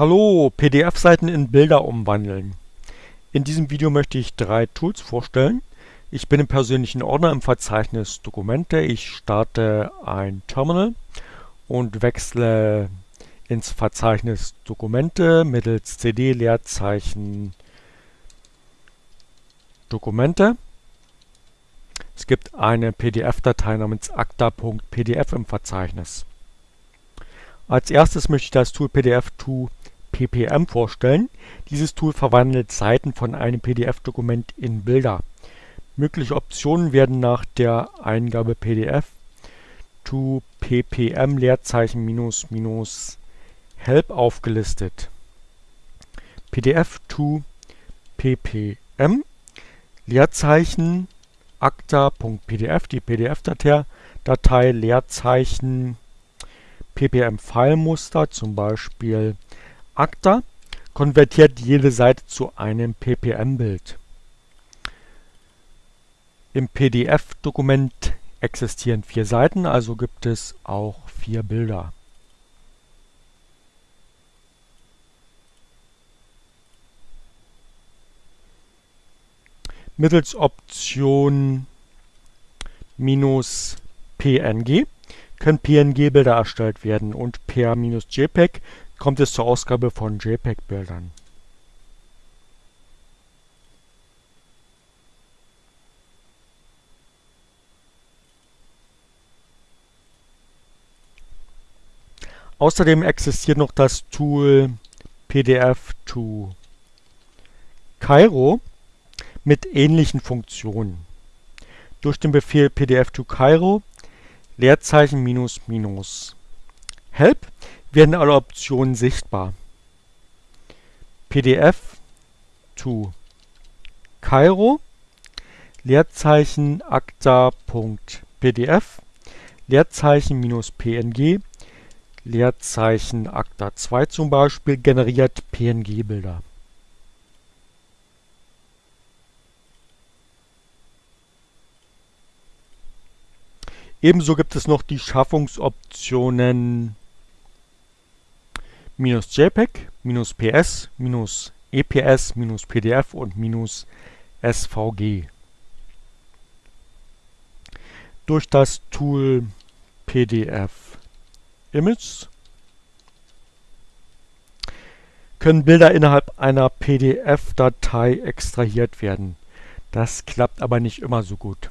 Hallo, PDF-Seiten in Bilder umwandeln. In diesem Video möchte ich drei Tools vorstellen. Ich bin im persönlichen Ordner im Verzeichnis Dokumente. Ich starte ein Terminal und wechsle ins Verzeichnis Dokumente mittels cd Leerzeichen Dokumente. Es gibt eine PDF-Datei namens acta.pdf im Verzeichnis. Als erstes möchte ich das Tool PDF2 ppm vorstellen. Dieses Tool verwandelt Seiten von einem PDF-Dokument in Bilder. Mögliche Optionen werden nach der Eingabe PDF to ppm Leerzeichen minus minus help aufgelistet. PDF to ppm Leerzeichen acta.pdf, die PDF-Datei Leerzeichen ppm-File-Muster, zum Beispiel Acta, konvertiert jede Seite zu einem ppm-Bild. Im PDF-Dokument existieren vier Seiten, also gibt es auch vier Bilder. Mittels Option minus PNG können PNG-Bilder erstellt werden und per -JPEG kommt es zur Ausgabe von JPEG-Bildern. Außerdem existiert noch das Tool PDF to Cairo mit ähnlichen Funktionen. Durch den Befehl PDF to Cairo Leerzeichen minus minus help werden alle Optionen sichtbar. PDF to Cairo Leerzeichen acta.pdf Leerzeichen minus PNG Leerzeichen acta2 zum Beispiel generiert PNG-Bilder. Ebenso gibt es noch die Schaffungsoptionen -JPEG, -PS, -EPS, -PDF und -SVG. Durch das Tool PDF Image können Bilder innerhalb einer PDF-Datei extrahiert werden. Das klappt aber nicht immer so gut.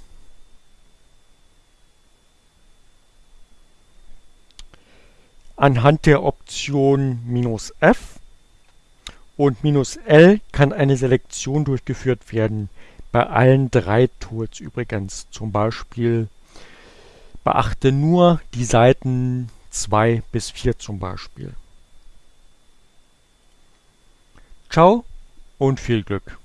Anhand der Option "-F" und "-L" kann eine Selektion durchgeführt werden, bei allen drei Tools übrigens. Zum Beispiel beachte nur die Seiten 2 bis 4 zum Beispiel. Ciao und viel Glück!